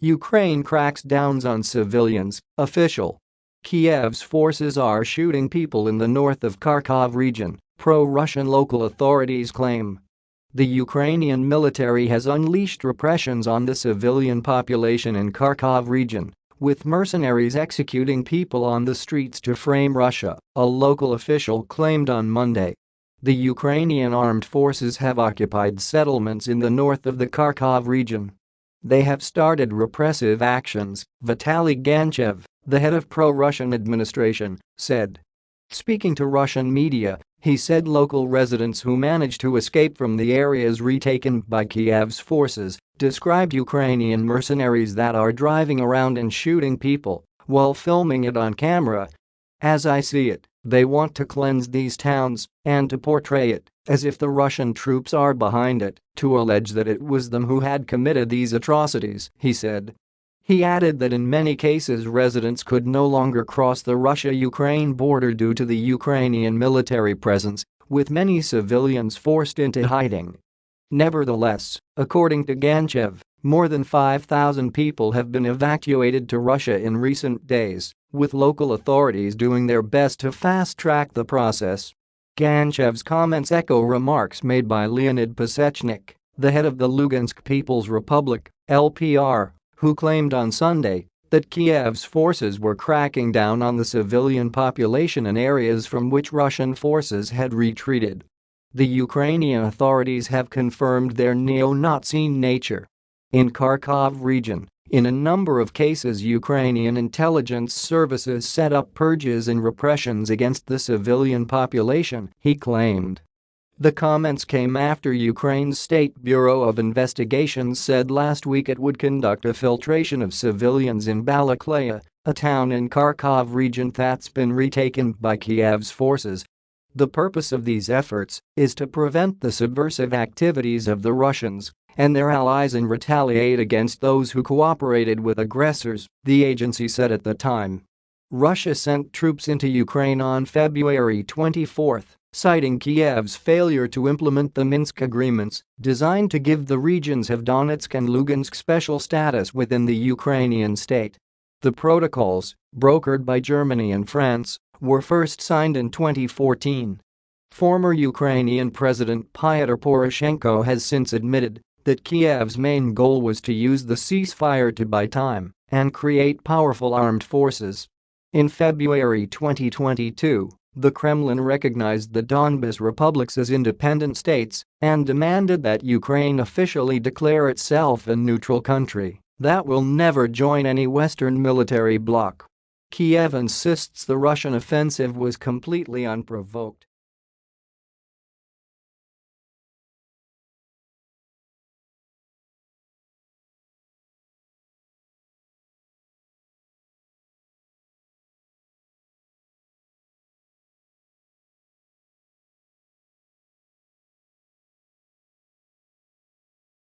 Ukraine cracks downs on civilians, official. Kiev's forces are shooting people in the north of Kharkov region, pro-Russian local authorities claim. The Ukrainian military has unleashed repressions on the civilian population in Kharkov region, with mercenaries executing people on the streets to frame Russia, a local official claimed on Monday. The Ukrainian armed forces have occupied settlements in the north of the Kharkov region. They have started repressive actions, Vitaly Ganchev, the head of pro-Russian administration, said. Speaking to Russian media, he said local residents who managed to escape from the areas retaken by Kiev's forces described Ukrainian mercenaries that are driving around and shooting people while filming it on camera. As I see it, they want to cleanse these towns and to portray it as if the Russian troops are behind it, to allege that it was them who had committed these atrocities, he said. He added that in many cases residents could no longer cross the Russia-Ukraine border due to the Ukrainian military presence, with many civilians forced into hiding. Nevertheless, according to Ganchev, more than 5,000 people have been evacuated to Russia in recent days, with local authorities doing their best to fast-track the process. Ganchev's comments echo remarks made by Leonid Pasechnik, the head of the Lugansk People's Republic, LPR, who claimed on Sunday that Kiev's forces were cracking down on the civilian population in areas from which Russian forces had retreated. The Ukrainian authorities have confirmed their neo-Nazi nature. In Kharkov region, in a number of cases Ukrainian intelligence services set up purges and repressions against the civilian population, he claimed. The comments came after Ukraine's State Bureau of Investigations said last week it would conduct a filtration of civilians in Balaklaya, a town in Kharkov region that's been retaken by Kiev's forces. The purpose of these efforts is to prevent the subversive activities of the Russians and their allies and retaliate against those who cooperated with aggressors, the agency said at the time. Russia sent troops into Ukraine on February 24 citing Kiev's failure to implement the Minsk agreements designed to give the regions of Donetsk and Lugansk special status within the Ukrainian state. The protocols, brokered by Germany and France, were first signed in 2014. Former Ukrainian President Pyotr Poroshenko has since admitted that Kiev's main goal was to use the ceasefire to buy time and create powerful armed forces. In February 2022, the Kremlin recognized the Donbas republics as independent states and demanded that Ukraine officially declare itself a neutral country that will never join any Western military bloc. Kiev insists the Russian offensive was completely unprovoked